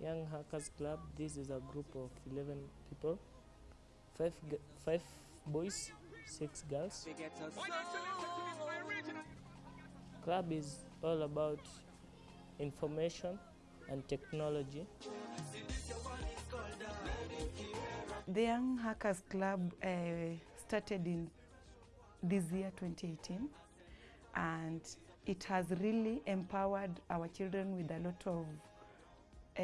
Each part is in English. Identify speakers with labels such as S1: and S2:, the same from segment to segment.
S1: Young Hackers Club, this is a group of 11 people, five, five boys, six girls. Club is all about information and technology.
S2: The Young Hackers Club uh, started in this year 2018 and it has really empowered our children with a lot of uh,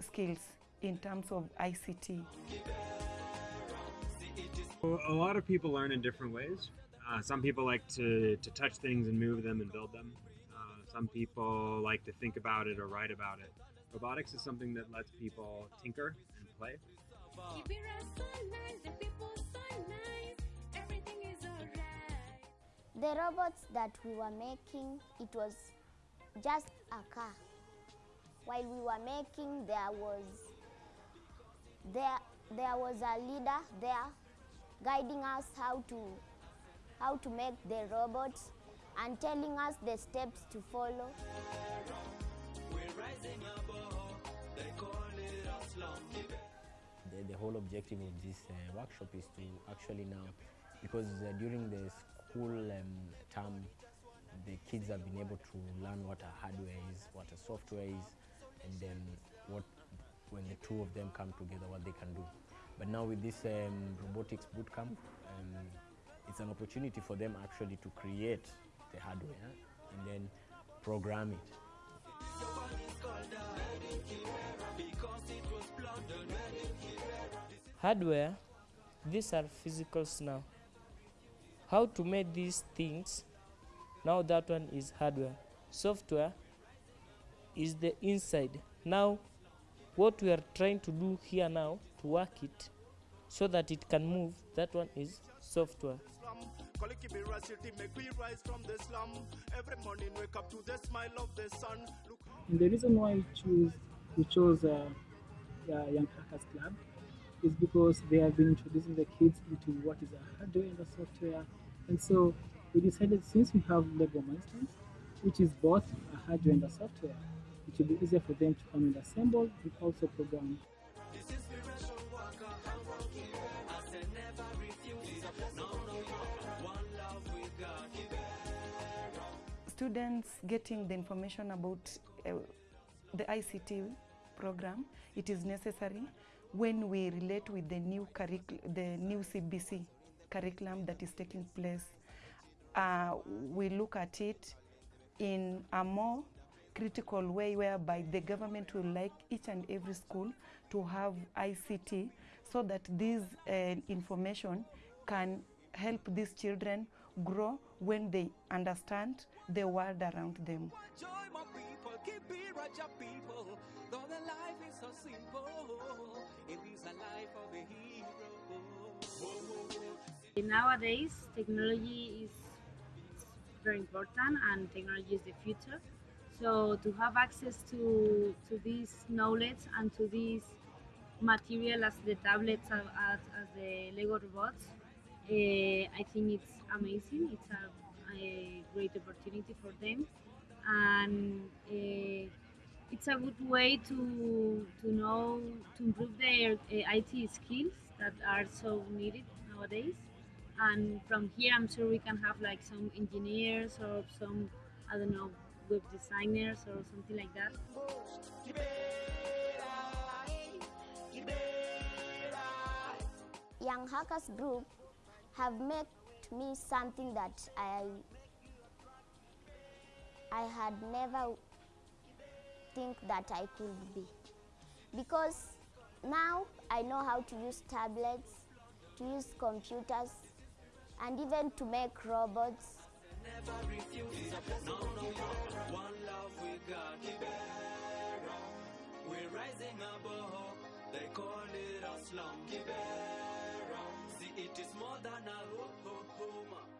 S2: skills in terms of ICT.
S3: A lot of people learn in different ways. Uh, some people like to, to touch things and move them and build them. Uh, some people like to think about it or write about it. Robotics is something that lets people tinker and play.
S4: The robots that we were making, it was just a car. While we were making, there was there there was a leader there guiding us how to how to make the robots and telling us the steps to follow.
S5: The, the whole objective of this uh, workshop is to actually now, because uh, during the school um, term, the kids have been able to learn what a hardware is, what a software is, and then what, when the two of them come together, what they can do. But now with this um, robotics bootcamp, um, it's an opportunity for them actually to create the hardware and then program it.
S1: Hardware, these are physicals now. How to make these things, now that one is hardware. Software is the inside. Now, what we are trying to do here now to work it so that it can move, that one is software.
S6: And the reason why we choose we chose uh, the Young Hackers Club is because they have been introducing the kids into what is a hardware and a software. And so we decided since we have Lego Mindstorms, which is both a hardware and a software, it will be easier for them to come and assemble and also program.
S2: Students getting the information about uh, the ICT program, it is necessary when we relate with the new the new CBC curriculum that is taking place. Uh, we look at it in a more critical way whereby the government will like each and every school to have ICT so that this uh, information can help these children grow when they understand the world around them.
S7: Joy, my people, keep it right, people. Though the life is so simple, it is a life of a hero.
S8: Nowadays, technology is very important and technology is the future. So to have access to, to this knowledge and to this material as the tablets, as, as, the Lego robots, uh, I think it's amazing. It's a, a great opportunity for them. And uh, it's a good way to, to know, to improve their uh, IT skills that are so needed nowadays and from here i'm sure we can have like some engineers or some i don't know web designers or something like that
S4: Young Hackers Group have made me something that I I had never think that I could be. Because now I know how to use tablets, to use computers, and even to make robots
S7: never refuse. No, no, no. One love we got. Kibera. We're rising above. They call it a slum. Kibera. See, it is more than a hope, hope, hope.